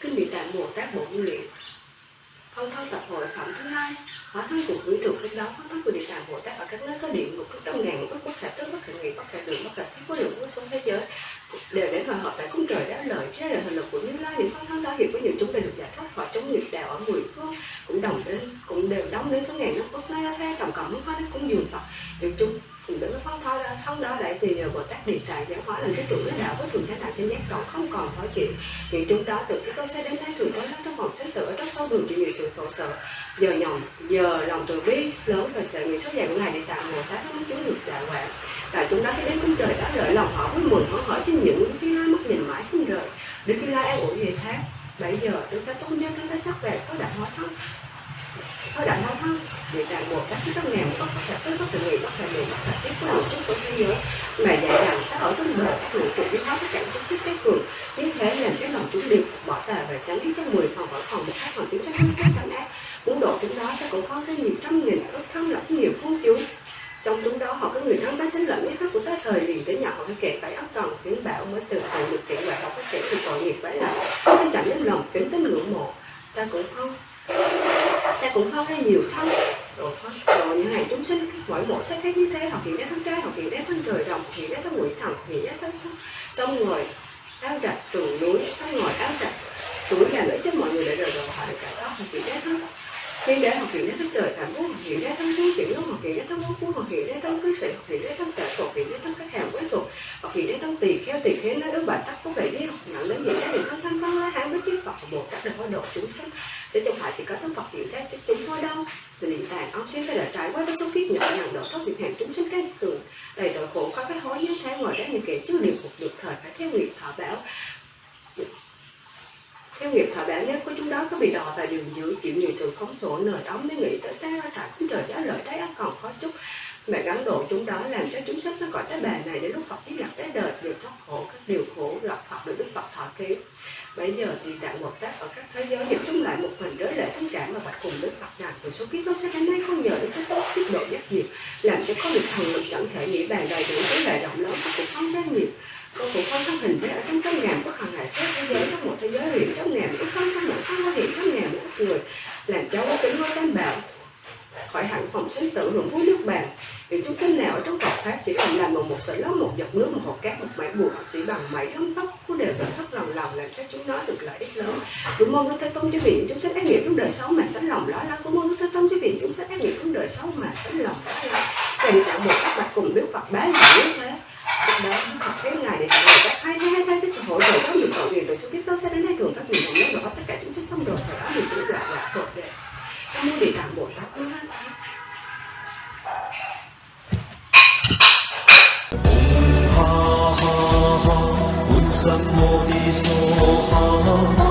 Kinh Địa Tạng Bồ Tát Bộ Nguyện Phong thâu tập hội phẩm thứ hai Hóa thân của quý trục lúc đó phong thân của Địa Tạng Bồ Tát ở các nơi có điện một chút trăm ngàn ước bất khả tức bất khả nghị bất khả lượng bất khả thiết có lượng vô số thế giới đều đến hòa hợp tại cung trời đáo lợi thế là hình lực của Như Lai những phong thân đó hiện có nhiều chúng đều được giải thoát khỏi chống mười phước cũng đồng đến, cũng đều đóng đến số ngàn nó phước nó thế tổng cộng nó nó cũng dường Phật những chung cùng đến nó phóng thoi ra thông đó đại thì nhờ bồ tát điện tài giáo hóa làm cái trụ nó đạo với thường thế nào trên giác cộng không còn thói chuyện. Những chúng đó từ cái cơ sẽ đến thái thường tối nó trong vòng sinh tử ở trong sâu đường chịu nhiều sự khổ sở. Giờ nhồng, giờ lòng từ bi lớn và sợ người số dài của ngài điện tài bồ tát mới chứng được đạo quả. Và chúng đó khi đến cung trời đã lợi lòng họ với mừng, họ hỏi trên những cái mắt nhìn mãi không rời. Đức cái lai an ủi về thác bây giờ, chúng ta tốt nhân chúng ta sắp về, số đạo hóa thân số đại hóa thân địa tạng các cái tâm ngàn có thể tới có thể nghị có thể nghị có thể tiếp có một số số thế giới. Mà dạy rằng ta ở trong đời các nội trụ biến hóa tất cả chúng sức cái cường. Như thế làm cái lòng chúng đều bỏ tà và tránh đi trong mười phòng ở phòng một khác phòng tiếng sắc không các phản ác muốn độ chúng đó, ta cũng có cái nhiều trăm nghìn, ước thân lập nhiều phương chúng trong chúng đó, họ có người thân bá sinh lẫn ý thức của tới thời liền tới nhỏ họ cái kẹt tại ấp cần khuyến bảo mới từ từ được kiện và họ có kẹt thì tội nghiệp phải là nên chẳng đến lòng kính tính ngưỡng mộ. Ta cũng không ta cũng không ra nhiều thân. Rồi rồi những hàng chúng sinh, mỗi mỗi sắc khác như thế học hiện đế thân trai học hiện đế thân trời đồng học hiện đế thân ngụy thần, hiện đế thân xong rồi, áo đặt trường núi xong ngồi áo đặt suối là lợi cho mọi người để rồi rồi họ được cả đó học hiện đế thân khi để học hiện đế thân trời cảm ứng học hiện đế thân thú chuyển học hiện đế thân bố phú học hiện đế thân cư sĩ học hiện đế thân trợ học hiện đế thân các hàng quế thuộc học hiện đế thân tỳ kheo tỳ kheo nói ước bà tắc có vẻ đi học nặng đến hiện đế hiện thân thân văn la hán với chiếc Phật một Bồ Tát đều độ chúng sinh để trong phải chỉ có thân Phật hiện ra chứ chúng thôi đâu thì niệm tạng ông xin ta đã trải qua các số kiếp nhỏ nhằn độ thoát việc hàng chúng sinh cái tường đầy tội khổ, khó cái hối như thế ngoài đó những kẻ chưa điều khổ được thời phải theo nghiệp thọ bảo cái nghiệp thọ bản nhất của chúng đó có bị đò vào đường dưới, chịu nhiều sự khống khổ nở đóng mới nghĩ tới ta tại cũng trời giá lợi thấy còn khó chút. Mà gắn độ chúng đó làm cho chúng sắp nó gọi tới bà này, để lúc Phật thiết lập cái đời được thoát khổ, các điều khổ gặp Phật được Đức Phật thọ ký. Bây giờ thì tạng một Tát ở các thế giới, hiệp chúng lại một mình đối lệ thánh cảm mà bạch cùng Đức Phật một số kiếp nó sẽ đến nay không nhờ đến cái tốt tiết độ giác nghiệp làm cho có được thần lực chẳng thể nghĩ bàn đầy đủ cái đại rộng lớn cũng không giác nhiều. Con cũng không thân hình với ở trong trăm ngàn bất hằng hải xét thế giới, trong một thế giới hiện trong ngàn ước không trong một không có hiện trong ngàn ước người. Làm cháu có tính với tam bảo khỏi hẳn phòng sinh tử hưởng phú nước bàn vì chúng sinh nào ở trong Phật pháp chỉ cần làm bằng một sợi lót, một giọt nước, một hột cát, một mảnh bùa chỉ bằng mảy gấm tóc cũng đều vẫn thất lòng lòng làm cho chúng nó được lợi ích lớn. Cũng mong đức thế tôn cho vị chúng sinh ác nghiệp trong đời xấu mà sánh lòng đó là cũng mong đức thế tôn cho vị chúng sinh ác nghiệp trong đời xấu mà sánh lòng đó là và tạo một các bạch cùng đức Phật bá là như thế. Đó Phật cái ngày để tạo người các hai hai hai cái sự hội rồi có nhiều cầu nguyện rồi chức biết đâu sẽ đến đây thường các nhiều hồng nhất và tất cả chúng sinh xong rồi. Và đó thì chúng lại là thuộc đề các mô địa tạng. 南无地藏王。